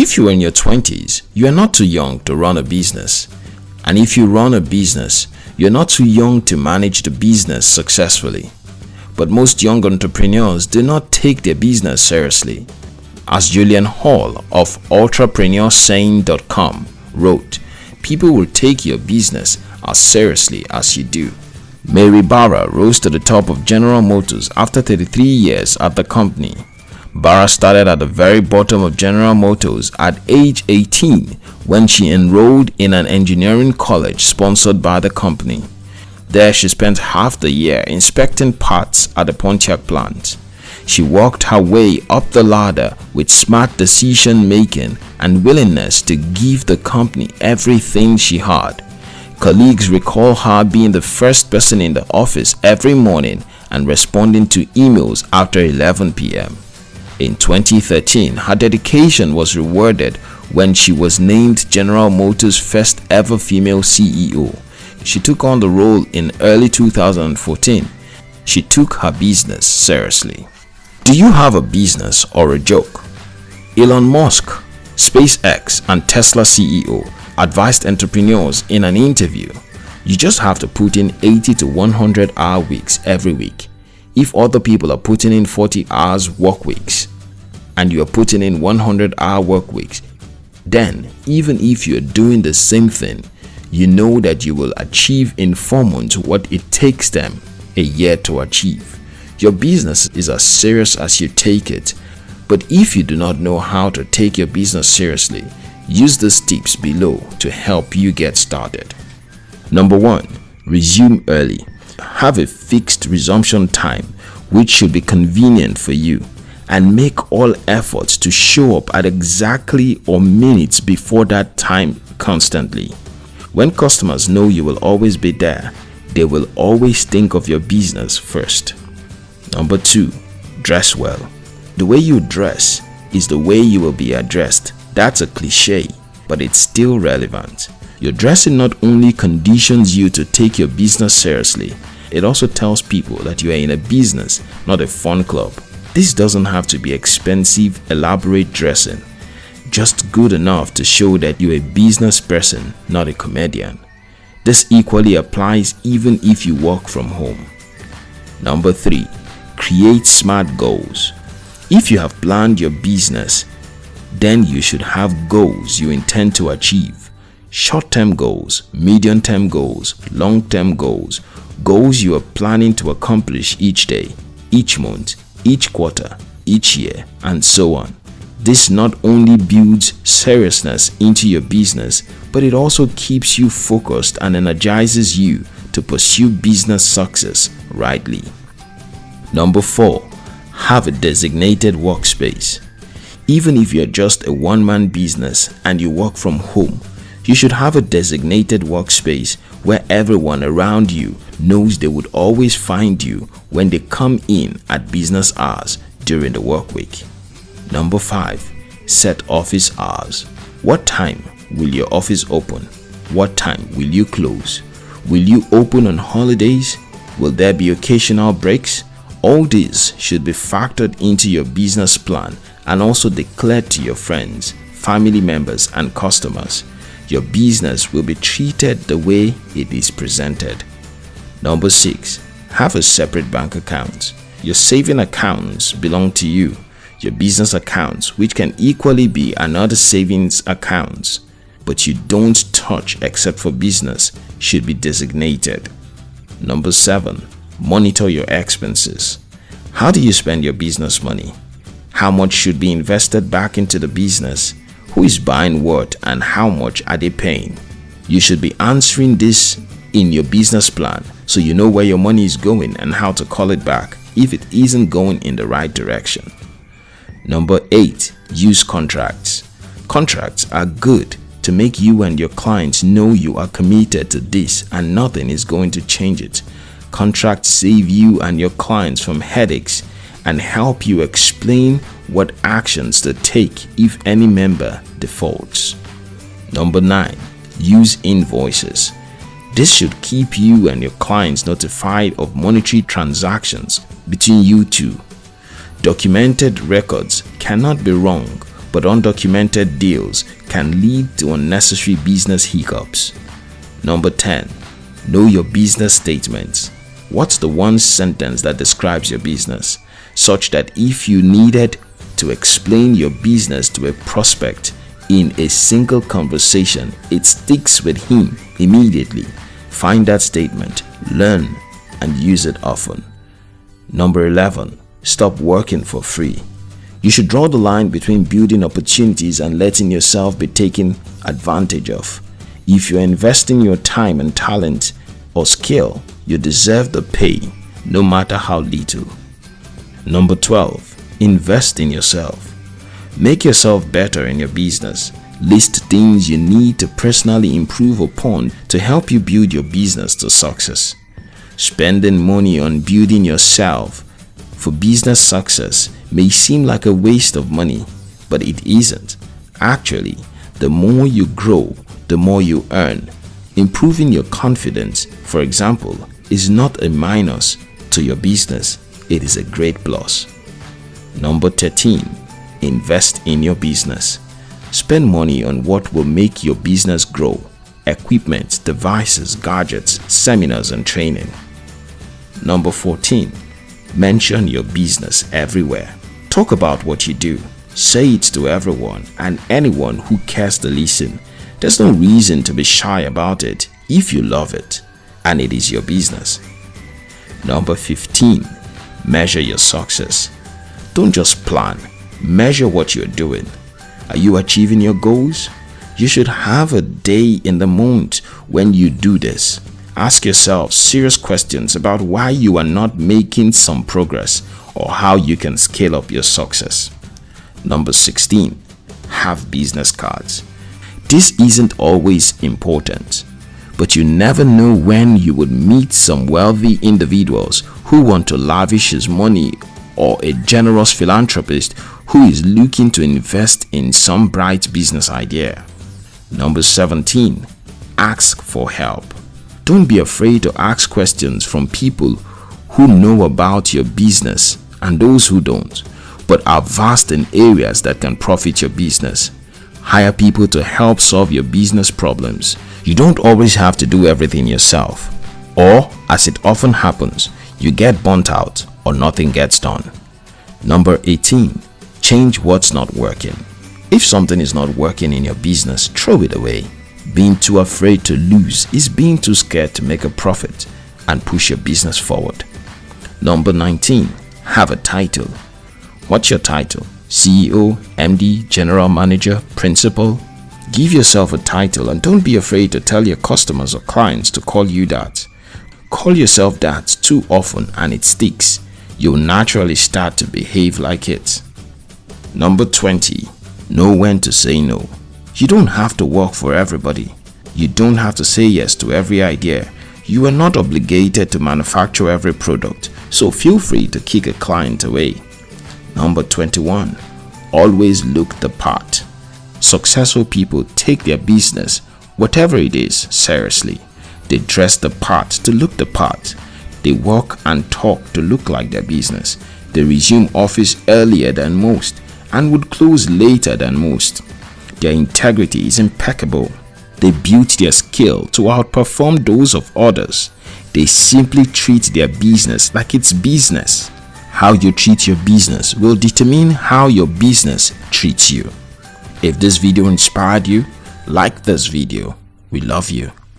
If you are in your 20s, you are not too young to run a business. And if you run a business, you're not too young to manage the business successfully. But most young entrepreneurs do not take their business seriously. As Julian Hall of ultrapreneursaying.com wrote, people will take your business as seriously as you do. Mary Barra rose to the top of General Motors after 33 years at the company. Barra started at the very bottom of General Motors at age 18 when she enrolled in an engineering college sponsored by the company. There she spent half the year inspecting parts at the Pontiac plant. She worked her way up the ladder with smart decision making and willingness to give the company everything she had. Colleagues recall her being the first person in the office every morning and responding to emails after 11 p.m. In 2013, her dedication was rewarded when she was named General Motors' first ever female CEO. She took on the role in early 2014. She took her business seriously. Do you have a business or a joke? Elon Musk, SpaceX and Tesla CEO advised entrepreneurs in an interview, you just have to put in 80 to 100 hour weeks every week. If other people are putting in 40 hours work weeks and you are putting in 100 hour work weeks, then even if you're doing the same thing, you know that you will achieve in four months what it takes them a year to achieve. Your business is as serious as you take it. But if you do not know how to take your business seriously, use these tips below to help you get started. Number 1. Resume early. Have a fixed resumption time which should be convenient for you and make all efforts to show up at exactly or minutes before that time constantly. When customers know you will always be there, they will always think of your business first. Number two, dress well. The way you dress is the way you will be addressed. That's a cliche, but it's still relevant. Your dressing not only conditions you to take your business seriously, it also tells people that you are in a business, not a fun club. This doesn't have to be expensive, elaborate dressing. Just good enough to show that you're a business person, not a comedian. This equally applies even if you work from home. Number 3 create smart goals. If you have planned your business, then you should have goals you intend to achieve. Short-term goals, medium-term goals, long-term goals, goals you are planning to accomplish each day, each month, each quarter, each year, and so on. This not only builds seriousness into your business, but it also keeps you focused and energizes you to pursue business success rightly. Number 4. Have a designated workspace. Even if you're just a one-man business and you work from home, you should have a designated workspace where everyone around you knows they would always find you when they come in at business hours during the work week. Number 5. Set office hours. What time will your office open? What time will you close? Will you open on holidays? Will there be occasional breaks? All these should be factored into your business plan and also declared to your friends, family members and customers. Your business will be treated the way it is presented. Number 6. Have a separate bank account. Your saving accounts belong to you. Your business accounts, which can equally be another savings accounts, but you don't touch except for business, should be designated. Number 7 Monitor your expenses. How do you spend your business money? How much should be invested back into the business? Who is buying what and how much are they paying? You should be answering this in your business plan so you know where your money is going and how to call it back if it isn't going in the right direction. Number 8. Use contracts. Contracts are good to make you and your clients know you are committed to this and nothing is going to change it. Contracts save you and your clients from headaches and help you explain what actions to take if any member defaults. Number 9. Use invoices. This should keep you and your clients notified of monetary transactions between you two. Documented records cannot be wrong but undocumented deals can lead to unnecessary business hiccups. Number 10. Know your business statements. What's the one sentence that describes your business such that if you needed to explain your business to a prospect in a single conversation, it sticks with him immediately. Find that statement, learn and use it often. Number 11. Stop working for free. You should draw the line between building opportunities and letting yourself be taken advantage of. If you're investing your time and talent or skill, you deserve the pay, no matter how little. Number 12. Invest in yourself. Make yourself better in your business. List things you need to personally improve upon to help you build your business to success. Spending money on building yourself for business success may seem like a waste of money, but it isn't. Actually, the more you grow, the more you earn. Improving your confidence, for example, is not a minus to your business, it is a great plus. Number 13. Invest in your business. Spend money on what will make your business grow. Equipment, devices, gadgets, seminars and training. Number 14. Mention your business everywhere. Talk about what you do. Say it to everyone and anyone who cares to listen. There's no reason to be shy about it if you love it and it is your business. Number 15. Measure your success. Don't just plan, measure what you're doing. Are you achieving your goals? You should have a day in the month when you do this. Ask yourself serious questions about why you are not making some progress or how you can scale up your success. Number 16. Have business cards. This isn't always important, but you never know when you would meet some wealthy individuals who want to lavish his money or a generous philanthropist who is looking to invest in some bright business idea. Number 17. Ask for help. Don't be afraid to ask questions from people who know about your business and those who don't, but are vast in areas that can profit your business. Hire people to help solve your business problems. You don't always have to do everything yourself. Or, as it often happens, you get burnt out or nothing gets done. Number 18. Change what's not working. If something is not working in your business, throw it away. Being too afraid to lose is being too scared to make a profit and push your business forward. Number 19. Have a title. What's your title? CEO, MD, General Manager, Principal? Give yourself a title and don't be afraid to tell your customers or clients to call you that. Call yourself that too often and it sticks. You'll naturally start to behave like it. Number 20. Know when to say no. You don't have to work for everybody. You don't have to say yes to every idea. You are not obligated to manufacture every product, so feel free to kick a client away. Number 21. Always look the part. Successful people take their business, whatever it is, seriously. They dress the part to look the part. They walk and talk to look like their business. They resume office earlier than most and would close later than most. Their integrity is impeccable. They built their skill to outperform those of others. They simply treat their business like it's business. How you treat your business will determine how your business treats you. If this video inspired you, like this video. We love you.